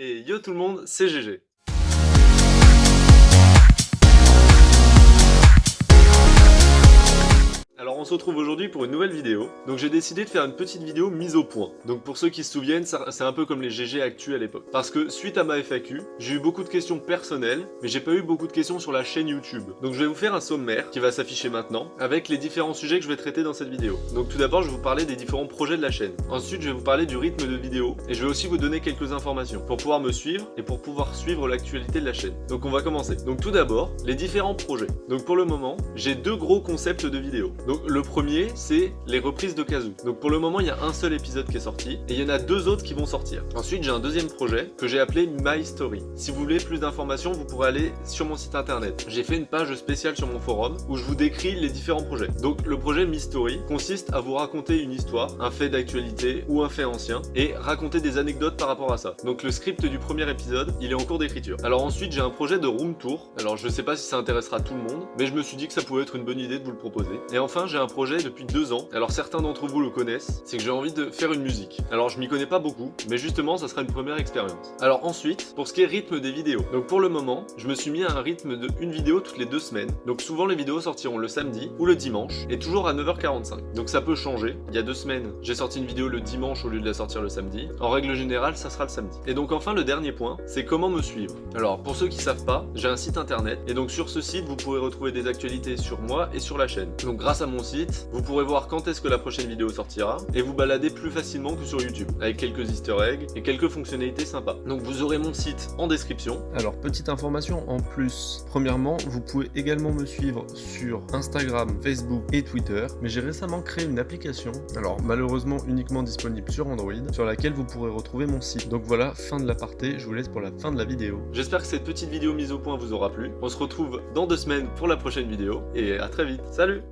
Et yo tout le monde, c'est GG. Se retrouve aujourd'hui pour une nouvelle vidéo. Donc j'ai décidé de faire une petite vidéo mise au point. Donc pour ceux qui se souviennent, c'est un peu comme les GG actuels à l'époque. Parce que suite à ma FAQ, j'ai eu beaucoup de questions personnelles, mais j'ai pas eu beaucoup de questions sur la chaîne YouTube. Donc je vais vous faire un sommaire qui va s'afficher maintenant, avec les différents sujets que je vais traiter dans cette vidéo. Donc tout d'abord je vais vous parler des différents projets de la chaîne. Ensuite je vais vous parler du rythme de vidéo, et je vais aussi vous donner quelques informations pour pouvoir me suivre et pour pouvoir suivre l'actualité de la chaîne. Donc on va commencer. Donc tout d'abord, les différents projets. Donc pour le moment, j'ai deux gros concepts de vidéo. Donc le premier, c'est les reprises de Kazoo. Donc pour le moment, il y a un seul épisode qui est sorti, et il y en a deux autres qui vont sortir. Ensuite, j'ai un deuxième projet que j'ai appelé My Story. Si vous voulez plus d'informations, vous pourrez aller sur mon site internet. J'ai fait une page spéciale sur mon forum où je vous décris les différents projets. Donc le projet My Story consiste à vous raconter une histoire, un fait d'actualité ou un fait ancien, et raconter des anecdotes par rapport à ça. Donc le script du premier épisode, il est en cours d'écriture. Alors ensuite, j'ai un projet de room tour. Alors je sais pas si ça intéressera tout le monde, mais je me suis dit que ça pouvait être une bonne idée de vous le proposer. Et enfin, j'ai projet depuis deux ans. Alors certains d'entre vous le connaissent, c'est que j'ai envie de faire une musique. Alors je m'y connais pas beaucoup, mais justement ça sera une première expérience. Alors ensuite, pour ce qui est rythme des vidéos. Donc pour le moment, je me suis mis à un rythme de une vidéo toutes les deux semaines. Donc souvent les vidéos sortiront le samedi ou le dimanche, et toujours à 9h45. Donc ça peut changer. Il y a deux semaines, j'ai sorti une vidéo le dimanche au lieu de la sortir le samedi. En règle générale, ça sera le samedi. Et donc enfin le dernier point, c'est comment me suivre. Alors pour ceux qui savent pas, j'ai un site internet, et donc sur ce site, vous pourrez retrouver des actualités sur moi et sur la chaîne. Donc grâce à mon site, vous pourrez voir quand est-ce que la prochaine vidéo sortira et vous balader plus facilement que sur YouTube avec quelques easter eggs et quelques fonctionnalités sympas. Donc vous aurez mon site en description. Alors petite information en plus. Premièrement, vous pouvez également me suivre sur Instagram, Facebook et Twitter. Mais j'ai récemment créé une application, alors malheureusement uniquement disponible sur Android, sur laquelle vous pourrez retrouver mon site. Donc voilà, fin de l'aparté, je vous laisse pour la fin de la vidéo. J'espère que cette petite vidéo mise au point vous aura plu. On se retrouve dans deux semaines pour la prochaine vidéo et à très vite. Salut.